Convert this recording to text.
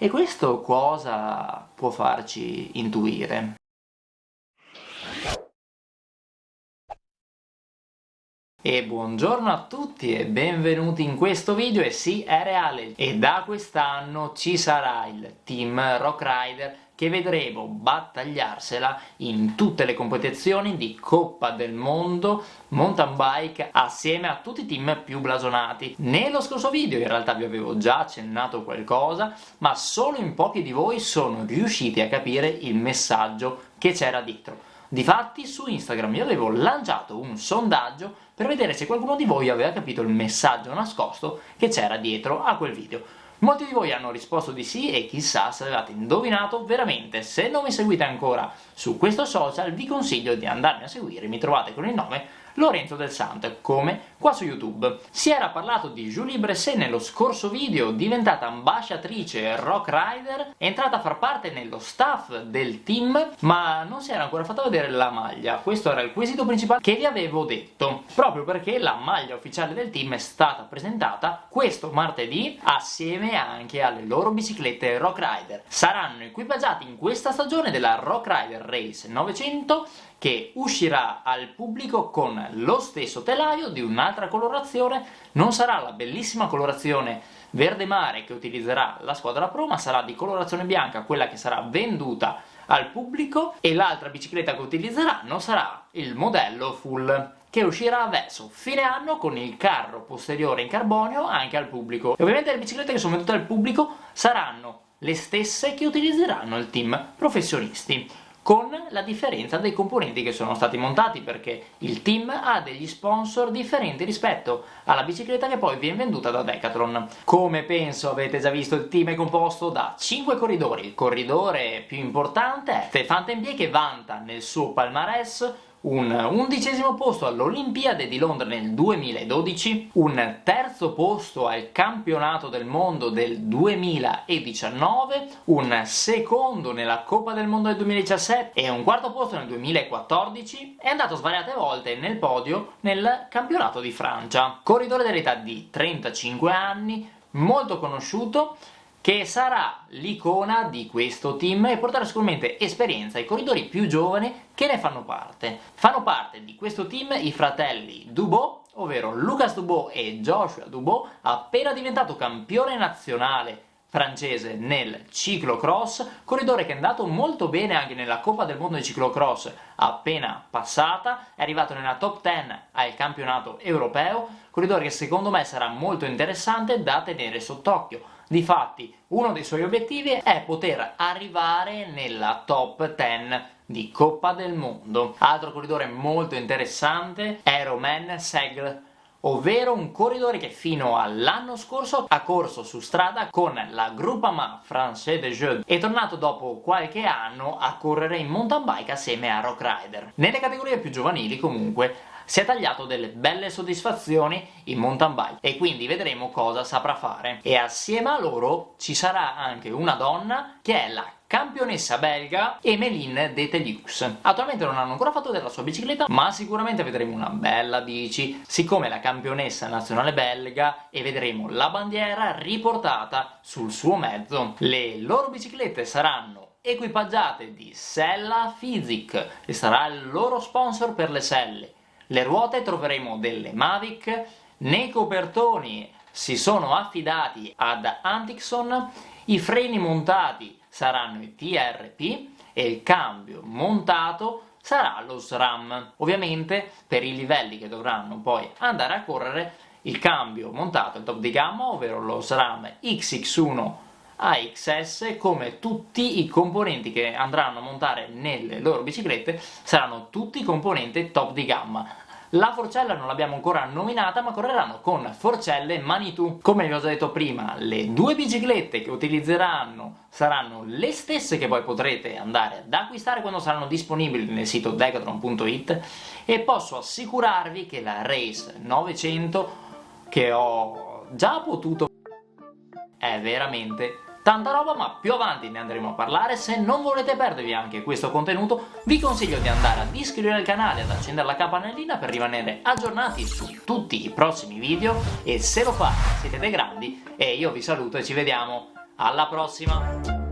E questo cosa può farci intuire? E buongiorno a tutti e benvenuti in questo video e sì, è reale e da quest'anno ci sarà il Team Rock Rider che vedremo battagliarsela in tutte le competizioni di Coppa del Mondo mountain bike assieme a tutti i team più blasonati. Nello scorso video in realtà vi avevo già accennato qualcosa, ma solo in pochi di voi sono riusciti a capire il messaggio che c'era dietro. Difatti su Instagram io avevo lanciato un sondaggio per vedere se qualcuno di voi aveva capito il messaggio nascosto che c'era dietro a quel video. Molti di voi hanno risposto di sì e chissà se avevate indovinato veramente. Se non mi seguite ancora su questo social vi consiglio di andarmi a seguire, mi trovate con il nome Lorenzo del Santo, come qua su YouTube. Si era parlato di Julie Bresset nello scorso video, diventata ambasciatrice Rock Rider, è entrata a far parte nello staff del team, ma non si era ancora fatta vedere la maglia. Questo era il quesito principale che vi avevo detto, proprio perché la maglia ufficiale del team è stata presentata questo martedì assieme anche alle loro biciclette Rock Rider. Saranno equipaggiati in questa stagione della Rock Rider Race 900 che uscirà al pubblico con lo stesso telaio di un'altra colorazione, non sarà la bellissima colorazione verde mare che utilizzerà la squadra pro, ma sarà di colorazione bianca, quella che sarà venduta al pubblico, e l'altra bicicletta che utilizzeranno sarà il modello full che uscirà verso fine anno con il carro posteriore in carbonio anche al pubblico. E ovviamente le biciclette che sono vendute al pubblico saranno le stesse che utilizzeranno il team professionisti con la differenza dei componenti che sono stati montati perché il team ha degli sponsor differenti rispetto alla bicicletta che poi viene venduta da Decathlon. Come penso avete già visto il team è composto da 5 corridori, il corridore più importante è Stefan Tempier che vanta nel suo palmarès un undicesimo posto all'Olimpiade di Londra nel 2012, un terzo posto al campionato del mondo del 2019, un secondo nella Coppa del Mondo del 2017 e un quarto posto nel 2014, è andato svariate volte nel podio nel campionato di Francia. Corridore dell'età di 35 anni, molto conosciuto, che sarà l'icona di questo team e porterà sicuramente esperienza ai corridori più giovani che ne fanno parte. Fanno parte di questo team i fratelli Dubot, ovvero Lucas Dubot e Joshua Dubot, appena diventato campione nazionale francese nel ciclocross, corridore che è andato molto bene anche nella Coppa del Mondo di ciclocross appena passata, è arrivato nella top 10 al campionato europeo, corridore che secondo me sarà molto interessante da tenere sott'occhio Difatti, uno dei suoi obiettivi è poter arrivare nella top 10 di Coppa del Mondo. Altro corridore molto interessante è Romain Segre, ovvero un corridore che fino all'anno scorso ha corso su strada con la Groupama Français de Jeux è tornato dopo qualche anno a correre in mountain bike assieme a Rock Rider. Nelle categorie più giovanili comunque si è tagliato delle belle soddisfazioni in mountain bike e quindi vedremo cosa saprà fare. E assieme a loro ci sarà anche una donna che è la campionessa belga Emeline Detelius. Attualmente non hanno ancora fatto della sua bicicletta, ma sicuramente vedremo una bella bici, siccome è la campionessa nazionale belga e vedremo la bandiera riportata sul suo mezzo. Le loro biciclette saranno equipaggiate di Sella Physic e sarà il loro sponsor per le selle le ruote troveremo delle Mavic, nei copertoni si sono affidati ad Antixon, i freni montati saranno i TRP e il cambio montato sarà lo SRAM. Ovviamente per i livelli che dovranno poi andare a correre il cambio montato è top di gamma, ovvero lo SRAM XX1 AXS come tutti i componenti che andranno a montare nelle loro biciclette saranno tutti componenti top di gamma. La forcella non l'abbiamo ancora nominata ma correranno con forcelle Manitou. Come vi ho già detto prima le due biciclette che utilizzeranno saranno le stesse che poi potrete andare ad acquistare quando saranno disponibili nel sito decathlon.it e posso assicurarvi che la Race 900 che ho già potuto è veramente tanta roba ma più avanti ne andremo a parlare. Se non volete perdervi anche questo contenuto vi consiglio di andare ad iscrivervi al canale ad accendere la campanellina per rimanere aggiornati su tutti i prossimi video. E se lo fate siete dei grandi e io vi saluto e ci vediamo. Alla prossima!